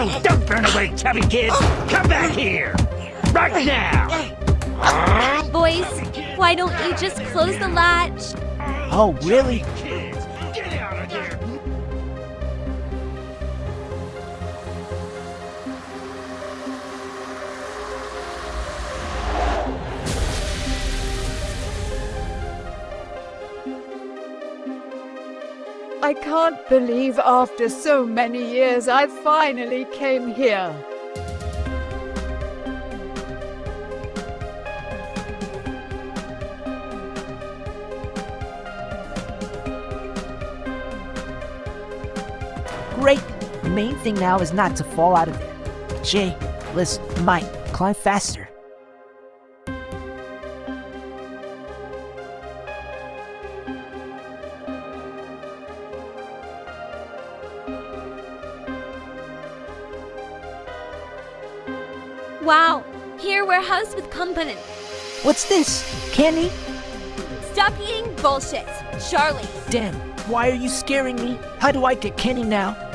Don't burn away, chubby kid! Come back here! Right now! Boys, why don't you just close the latch? Oh, really? I can't believe after so many years I finally came here. Great. The main thing now is not to fall out of there. Jay, listen, Mike, climb faster. Wow, here we're housed with company. What's this? Candy? Stop eating bullshit. Charlie, Damn, why are you scaring me? How do I get Kenny now?